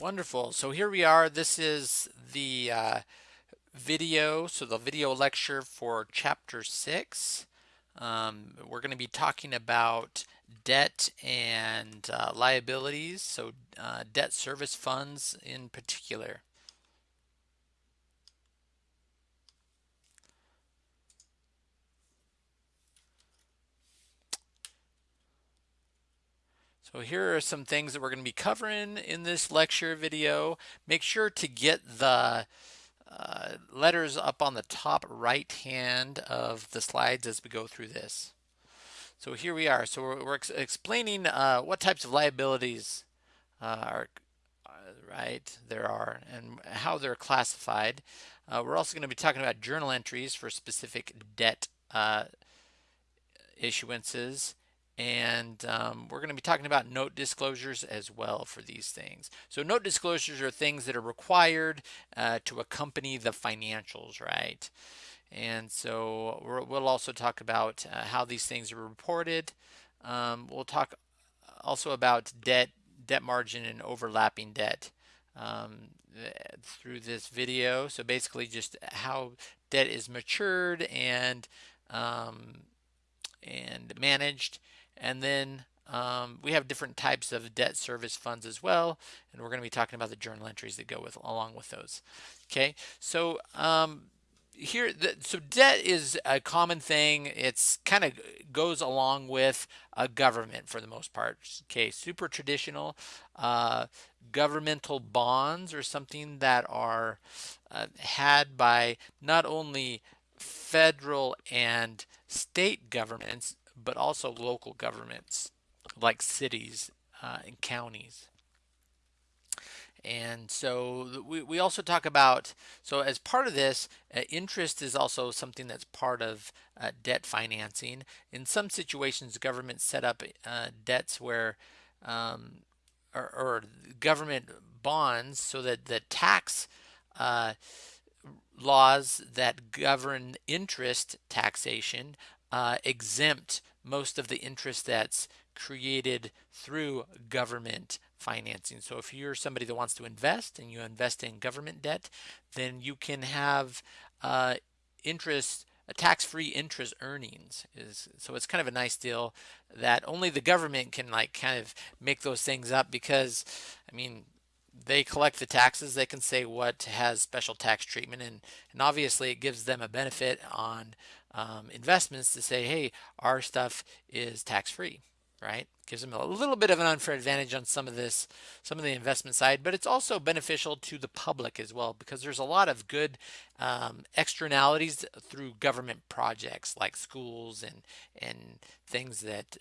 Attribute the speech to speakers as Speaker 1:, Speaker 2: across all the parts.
Speaker 1: Wonderful. So here we are. This is the uh, video, so the video lecture for chapter six. Um, we're going to be talking about debt and uh, liabilities, so uh, debt service funds in particular. So here are some things that we're going to be covering in this lecture video. Make sure to get the uh, letters up on the top right hand of the slides as we go through this. So here we are. So we're, we're ex explaining uh, what types of liabilities uh, are uh, right there are and how they're classified. Uh, we're also going to be talking about journal entries for specific debt uh, issuances and um, we're going to be talking about note disclosures as well for these things. So note disclosures are things that are required uh, to accompany the financials, right? And so we will also talk about uh, how these things are reported. Um, we'll talk also about debt, debt margin and overlapping debt um, through this video. So basically just how debt is matured and um, and managed and then um, we have different types of debt service funds as well. And we're going to be talking about the journal entries that go with along with those. Okay, so um, here, the, so debt is a common thing. It's kind of goes along with a government for the most part. Okay, super traditional. Uh, governmental bonds are something that are uh, had by not only federal and state governments, but also local governments like cities uh, and counties. And so we, we also talk about, so as part of this, uh, interest is also something that's part of uh, debt financing. In some situations, governments set up uh, debts where, um, or, or, government bonds so that the tax uh, laws that govern interest taxation uh, exempt most of the interest that's created through government financing. So if you're somebody that wants to invest and you invest in government debt, then you can have uh, interest tax-free interest earnings is so it's kind of a nice deal that only the government can like kind of make those things up because I mean they collect the taxes they can say what has special tax treatment and and obviously it gives them a benefit on um, investments to say, hey, our stuff is tax free, right? Gives them a little bit of an unfair advantage on some of this, some of the investment side, but it's also beneficial to the public as well because there's a lot of good um, externalities through government projects like schools and and things that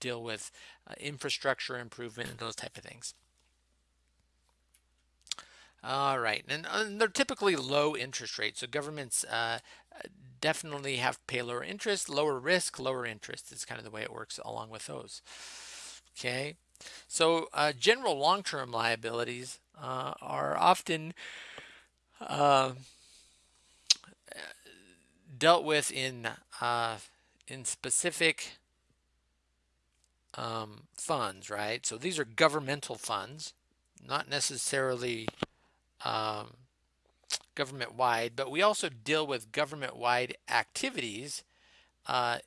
Speaker 1: deal with uh, infrastructure improvement and those type of things. All right, and, and, they're typically low interest rates. So governments uh, definitely have pay lower interest, lower risk, lower interest is kind of the way it works along with those. Okay, so uh, general long-term liabilities uh, are often uh, dealt with in uh, in specific um, funds, right? So these are governmental funds, not necessarily um, government wide, but we also deal with government wide activities, uh,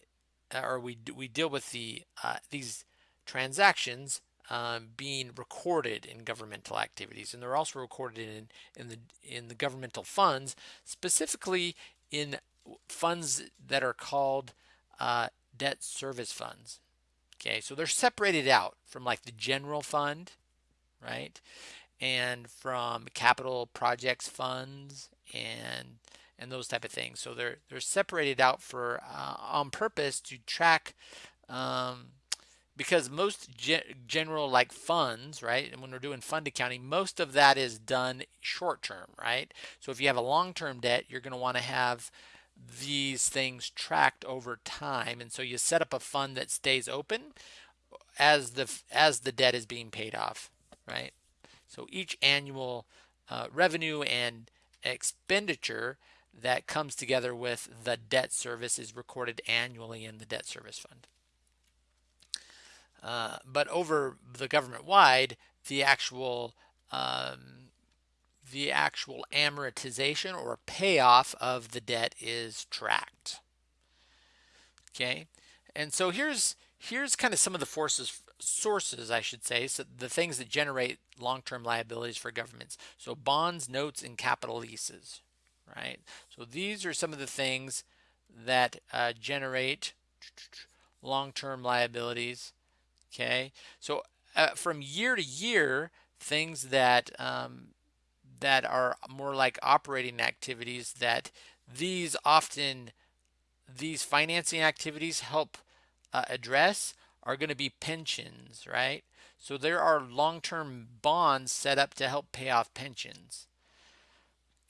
Speaker 1: or we we deal with the uh, these transactions um, being recorded in governmental activities, and they're also recorded in in the in the governmental funds, specifically in funds that are called uh, debt service funds. Okay, so they're separated out from like the general fund, right? And from capital projects funds and and those type of things. So they're they're separated out for uh, on purpose to track um, because most ge general like funds, right? And when we're doing fund accounting, most of that is done short term, right? So if you have a long term debt, you're going to want to have these things tracked over time, and so you set up a fund that stays open as the as the debt is being paid off, right? So each annual uh, revenue and expenditure that comes together with the debt service is recorded annually in the debt service fund. Uh, but over the government wide, the actual um, the actual amortization or payoff of the debt is tracked. Okay, and so here's here's kind of some of the forces sources, I should say, so the things that generate long-term liabilities for governments. So bonds, notes, and capital leases, right? So these are some of the things that uh, generate long-term liabilities. Okay, so uh, from year to year, things that um, that are more like operating activities that these often these financing activities help uh, address are going to be pensions, right? So there are long-term bonds set up to help pay off pensions.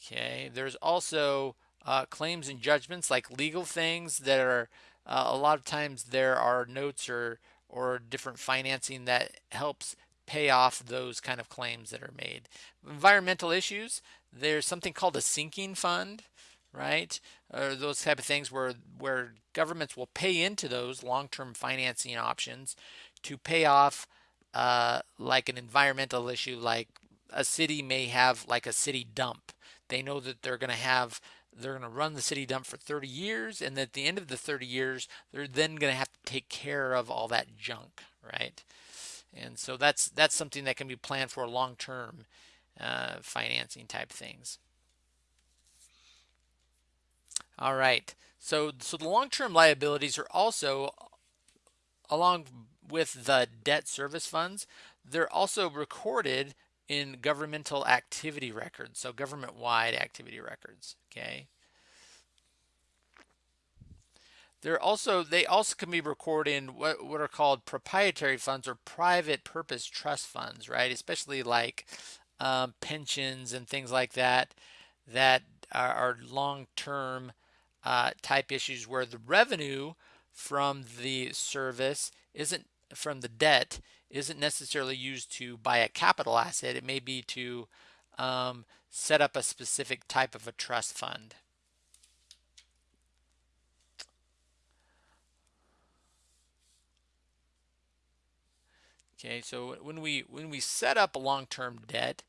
Speaker 1: Okay, there's also uh, claims and judgments like legal things that are uh, a lot of times there are notes or or different financing that helps pay off those kind of claims that are made. Environmental issues, there's something called a sinking fund, right? Or those type of things where where governments will pay into those long-term financing options to pay off uh, like an environmental issue, like a city may have like a city dump. They know that they're going to have they're going to run the city dump for 30 years and at the end of the 30 years they're then going to have to take care of all that junk right and so that's that's something that can be planned for long-term uh, financing type things all right so so the long-term liabilities are also along with the debt service funds they're also recorded in governmental activity records, so government-wide activity records, okay? They're also they also can be recorded in what, what are called proprietary funds or private purpose trust funds, right? Especially like um, pensions and things like that that are, long-term uh, type issues where the revenue from the service isn't from the debt isn't necessarily used to buy a capital asset. It may be to um, set up a specific type of a trust fund. Okay, so when we when we set up a long-term debt,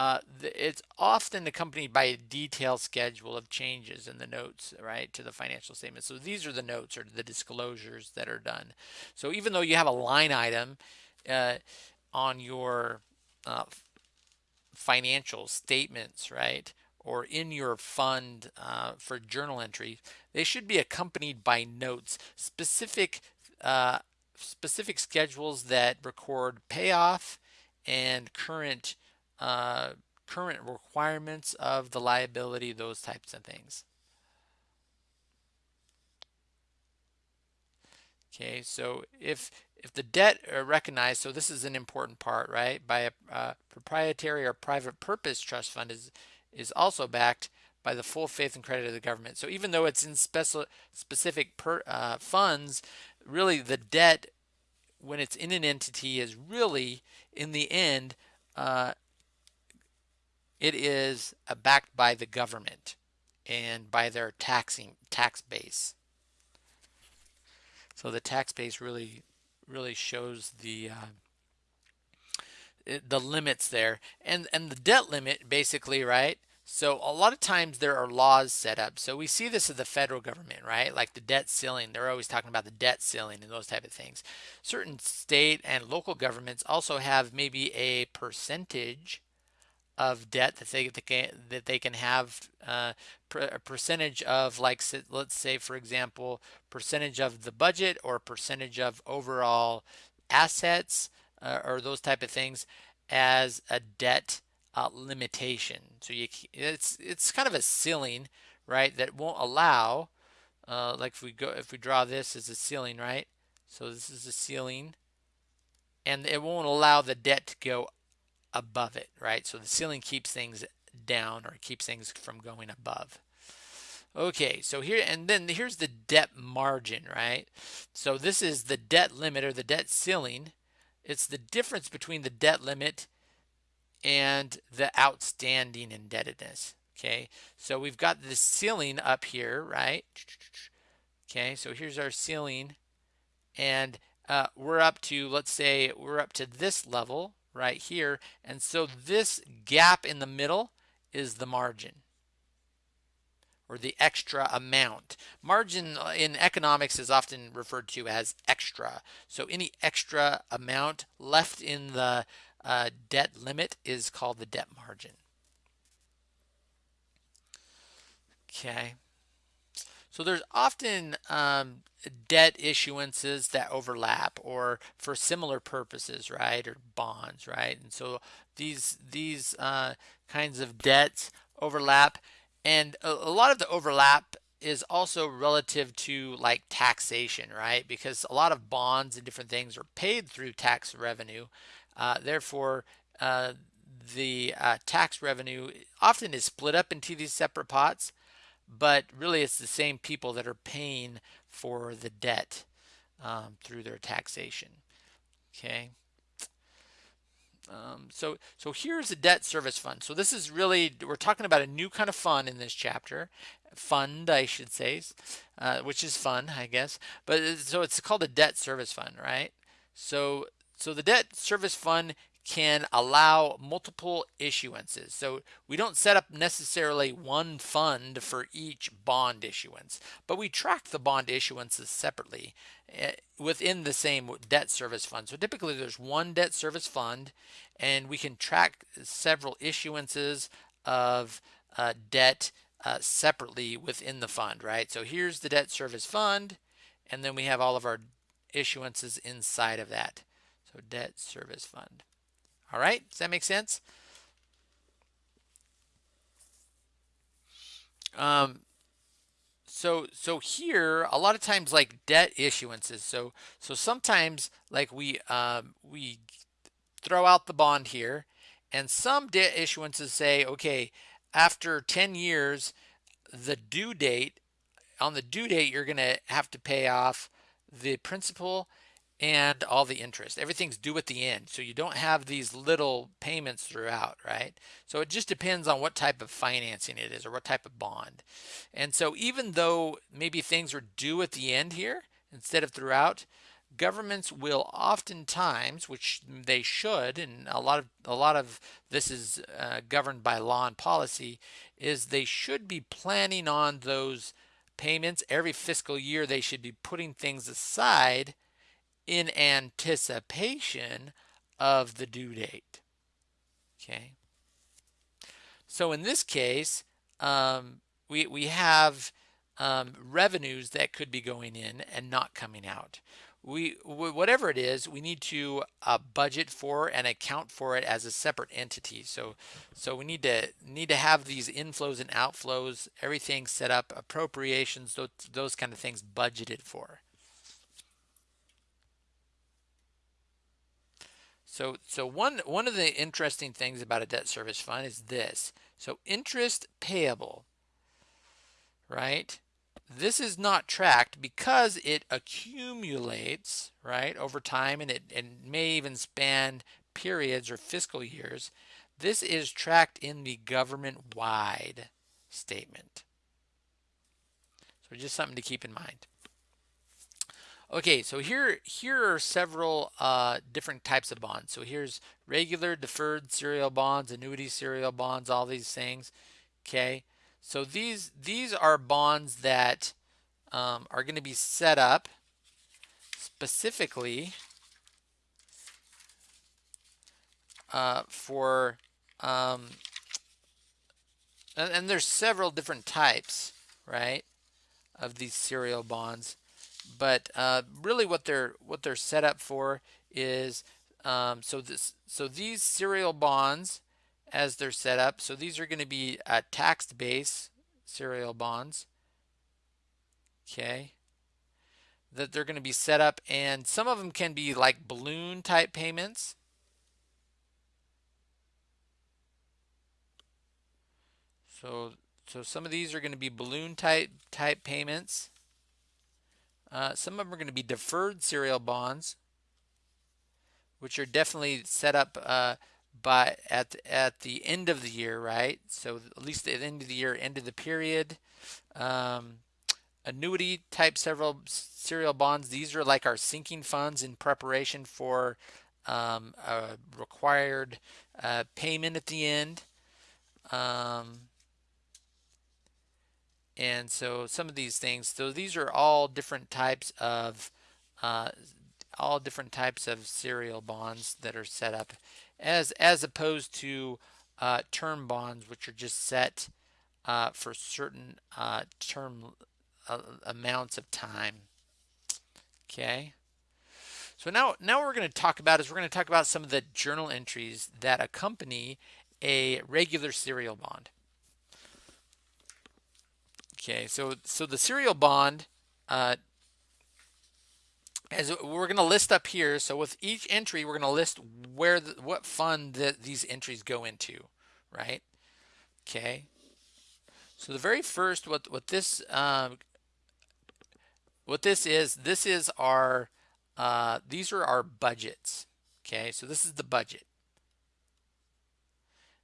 Speaker 1: uh, it's often accompanied by a detailed schedule of changes in the notes, right, to the financial statement. So these are the notes or the disclosures that are done. So even though you have a line item uh, on your uh, financial statements, right? Or in your fund uh, for journal entry, they should be accompanied by notes, specific uh, specific schedules that record payoff and current uh, current requirements of the liability, those types of things. Okay, so if if the debt are recognized, so this is an important part, right? By a uh, proprietary or private purpose trust fund is is also backed by the full faith and credit of the government. So even though it's in special specific per, uh, funds, really the debt when it's in an entity is really in the end uh, it is uh, backed by the government and by their taxing tax base. So the tax base really really shows the uh, the limits there. And and the debt limit basically right? So a lot of times there are laws set up. So we see this at the federal government right? Like the debt ceiling. They're always talking about the debt ceiling and those type of things. Certain state and local governments also have maybe a percentage of debt that they, that can, they can have uh, a percentage of like let's say for example percentage of the budget or percentage of overall assets uh, or those type of things as a debt uh, limitation. So you it's it's kind of a ceiling right that won't allow uh, like if we go if we draw this as a ceiling right? So this is a ceiling and it won't allow the debt to go above it, right? So the ceiling keeps things down or keeps things from going above. Okay, so here, and then here's the debt margin, right? So this is the debt limit or the debt ceiling. It's the difference between the debt limit and the outstanding indebtedness, okay? So we've got the ceiling up here, right? Okay, so here's our ceiling, and uh, we're up to, let's say, we're up to this level, right here. And so this gap in the middle is the margin or the extra amount. Margin in economics is often referred to as extra. So any extra amount left in the uh, debt limit is called the debt margin. Okay. So there's often um, debt issuances that overlap or for similar purposes, right? Or bonds, right? And so these these uh, kinds of debts overlap and a, a lot of the overlap is also relative to like taxation, right? Because a lot of bonds and different things are paid through tax revenue. Uh, therefore, uh, the uh, tax revenue often is split up into these separate pots, but really it's the same people that are paying for the debt um, through their taxation. Okay. Um, so, so here's the debt service fund. So this is really, we're talking about a new kind of fund in this chapter. Fund, I should say, uh, which is fun, I guess. But so it's called a debt service fund, right? So, so the debt service fund can allow multiple issuances. So we don't set up necessarily one fund for each bond issuance, but we track the bond issuances separately eh, within the same debt service fund. So typically there's one debt service fund and we can track several issuances of uh, debt uh, separately within the fund, right? So here's the debt service fund and then we have all of our issuances inside of that. So debt service fund. All right, does that make sense? Um, so so here a lot of times like debt issuances. So so sometimes like we um, we throw out the bond here, and some debt issuances say, okay, after 10 years, the due date on the due date you're going to have to pay off the principal and all the interest. Everything's due at the end. So you don't have these little payments throughout, right? So it just depends on what type of financing it is or what type of bond. And so even though maybe things are due at the end here instead of throughout, governments will oftentimes, which they should, and a lot of a lot of this is uh, governed by law and policy, is they should be planning on those payments every fiscal year. They should be putting things aside in anticipation of the due date. Okay. So in this case, um, we, we have um, revenues that could be going in and not coming out. We, whatever it is, we need to uh, budget for and account for it as a separate entity. So, so we need to need to have these inflows and outflows, everything set up, appropriations, those, those kind of things budgeted for. So, so one, one of the interesting things about a debt service fund is this. So interest payable, right? This is not tracked because it accumulates, right, over time and it and may even span periods or fiscal years. This is tracked in the government-wide statement. So just something to keep in mind. Okay, so here here are several uh, different types of bonds. So here's regular deferred serial bonds, annuity serial bonds, all these things. Okay, so these these are bonds that um, are going to be set up specifically uh, for um, and, and there's several different types, right, of these serial bonds but uh, really what they're what they're set up for is um, so this so these serial bonds as they're set up so these are going to be uh, tax base serial bonds okay that they're going to be set up and some of them can be like balloon type payments. So so some of these are going to be balloon type type payments uh, some of them are going to be deferred serial bonds, which are definitely set up uh, by at at the end of the year, right? So at least at the end of the year, end of the period. Um, annuity type several serial bonds. These are like our sinking funds in preparation for um, a required uh, payment at the end. Um, and so some of these things, so these are all different types of uh, all different types of serial bonds that are set up as as opposed to uh, term bonds which are just set uh, for certain uh, term uh, amounts of time. Okay? So now now we're going to talk about is we're going to talk about some of the journal entries that accompany a regular serial bond okay so so the serial bond uh, as we're going to list up here. So with each entry, we're going to list where the, what fund that these entries go into, right? Okay. So the very first, what what this um, what this is, this is our uh, these are our budgets. Okay, so this is the budget.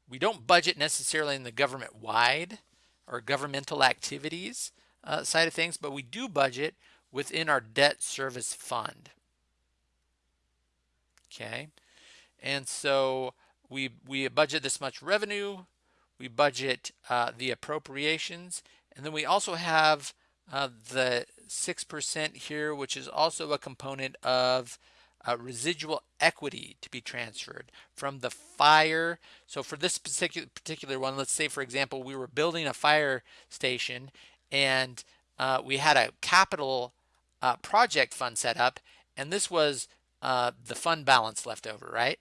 Speaker 1: We don't budget necessarily in the government wide or governmental activities uh, side of things, but we do budget within our debt service fund. Okay, and so we we budget this much revenue, we budget uh, the appropriations, and then we also have uh, the 6% here, which is also a component of uh, residual equity to be transferred from the fire. So for this particular particular one, let's say for example, we were building a fire station and uh, we had a capital uh, project fund set up, and this was uh, the fund balance left over, right?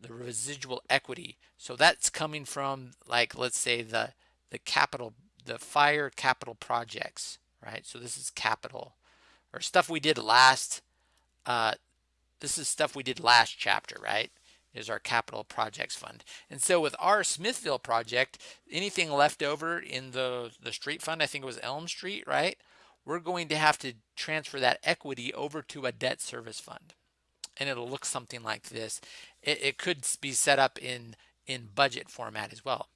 Speaker 1: The residual equity. So that's coming from like let's say the the capital, the fire capital projects, right? So this is capital or stuff we did last. Uh, this is stuff we did last chapter, right? Is our capital projects fund. And so with our Smithville project, anything left over in the the street fund, I think it was Elm Street, right? we're going to have to transfer that equity over to a debt service fund. And it'll look something like this. It, it could be set up in, in budget format as well.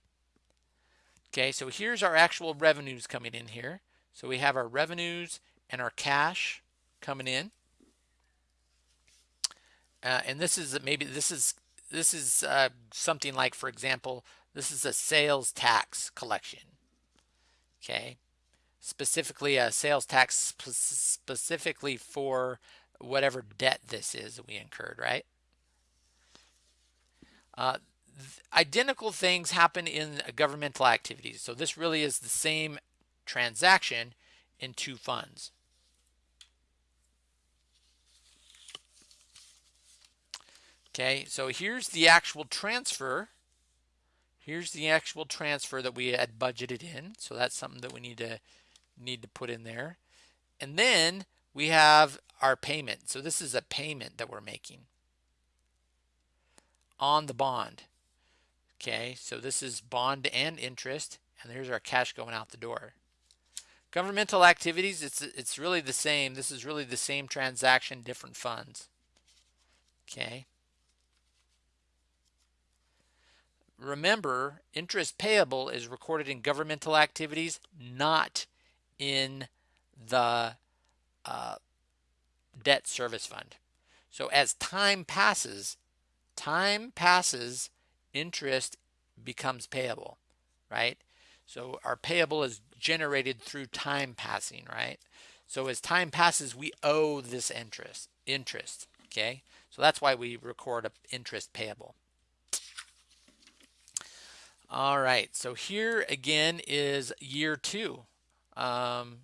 Speaker 1: Okay, so here's our actual revenues coming in here. So we have our revenues and our cash coming in. Uh, and this is maybe this is this is uh, something like, for example, this is a sales tax collection. Okay, specifically a sales tax specifically for whatever debt this is that we incurred, right? Uh, identical things happen in governmental activities. So this really is the same transaction in two funds. Okay, so here's the actual transfer. Here's the actual transfer that we had budgeted in. So that's something that we need to need to put in there. And then we have our payment. So this is a payment that we're making on the bond. Okay, so this is bond and interest, and there's our cash going out the door. Governmental activities, it's it's really the same. This is really the same transaction, different funds. Okay. Remember, interest payable is recorded in governmental activities, not in the uh, debt service fund. So as time passes, time passes, interest becomes payable, right? So our payable is generated through time passing, right? So as time passes, we owe this interest, interest, okay? So that's why we record a interest payable. All right, so here again is year two um,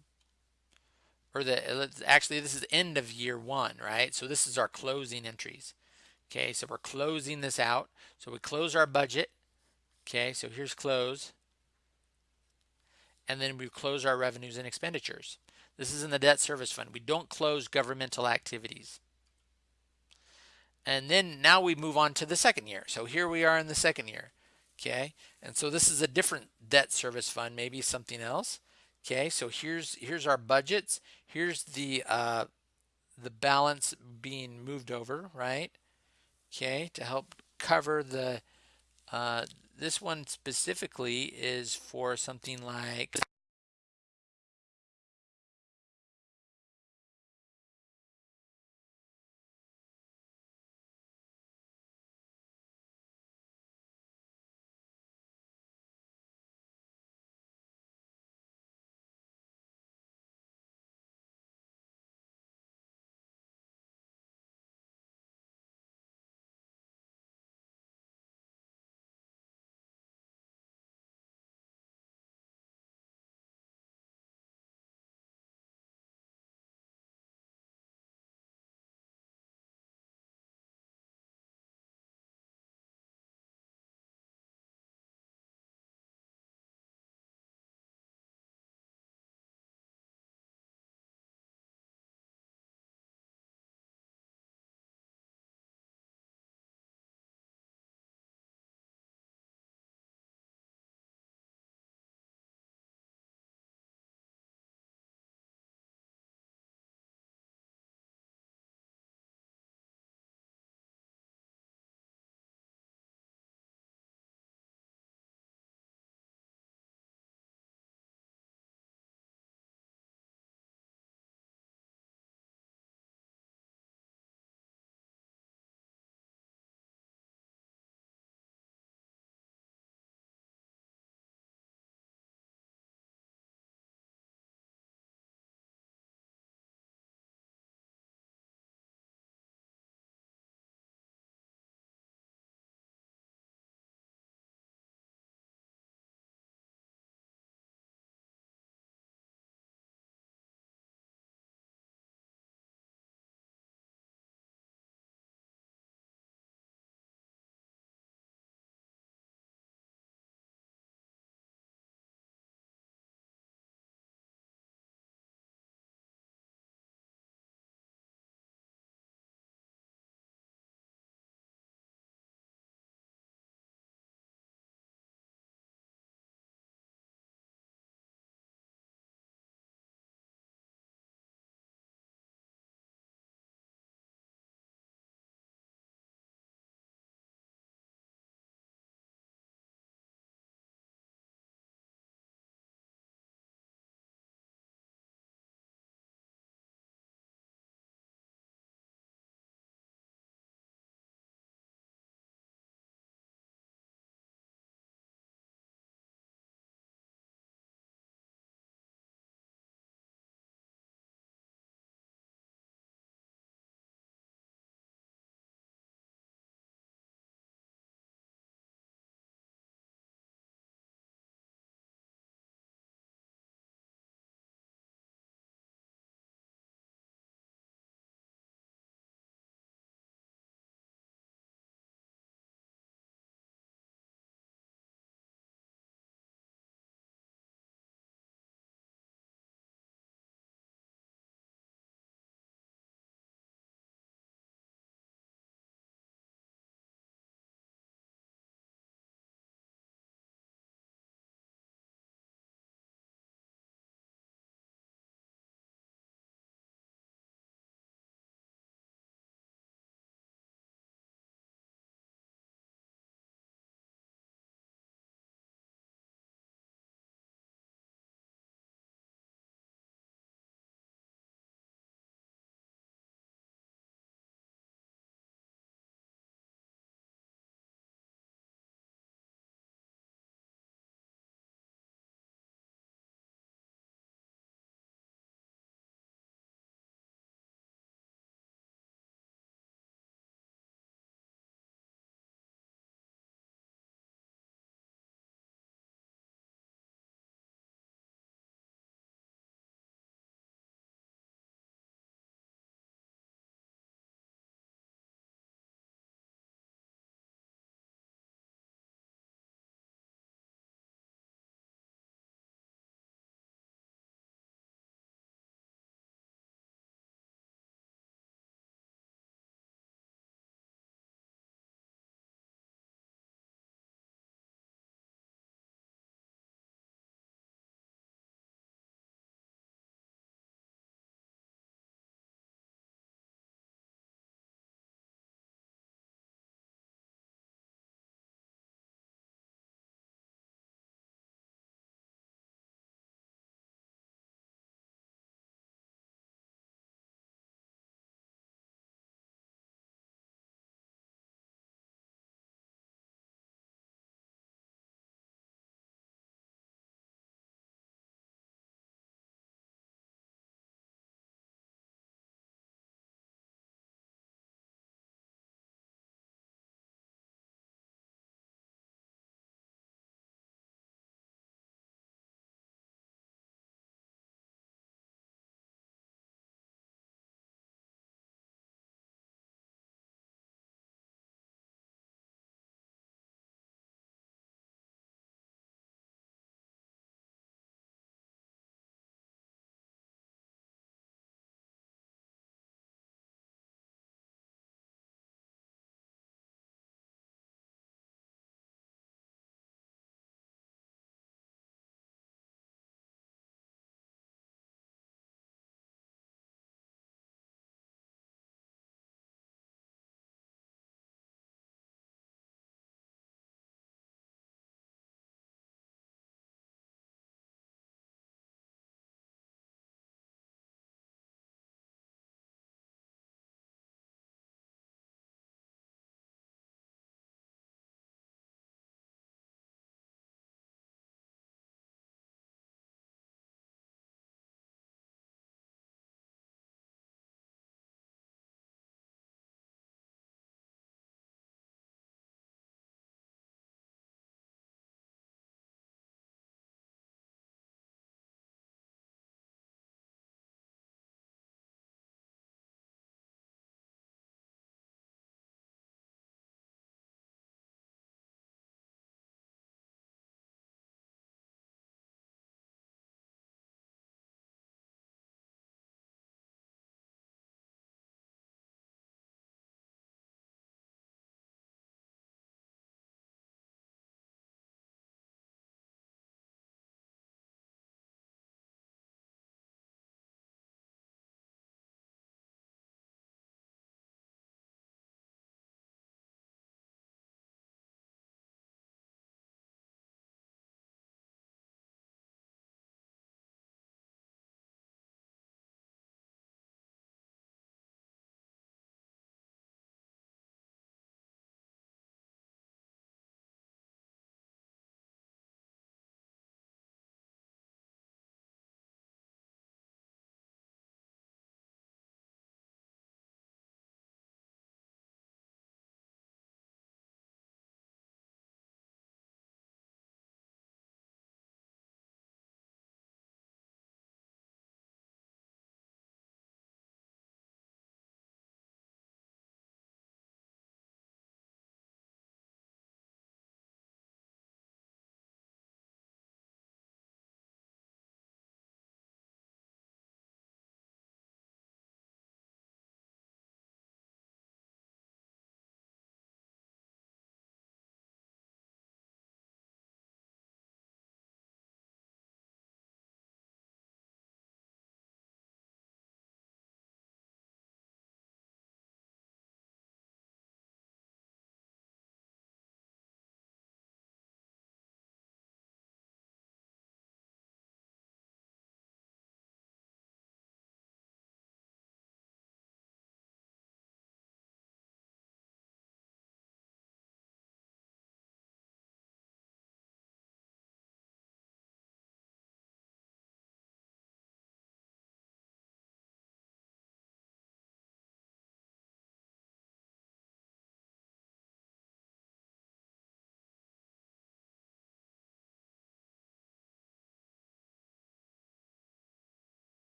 Speaker 1: or the actually this is end of year one, right? So this is our closing entries. Okay, so we're closing this out. So we close our budget. Okay, so here's close. And then we close our revenues and expenditures. This is in the debt service fund. We don't close governmental activities. And then now we move on to the second year. So here we are in the second year. Okay, and so this is a different debt service fund, maybe something else. Okay, so here's here's our budgets. Here's the uh, the balance being moved over, right? Okay, to help cover the uh, this one specifically is for something like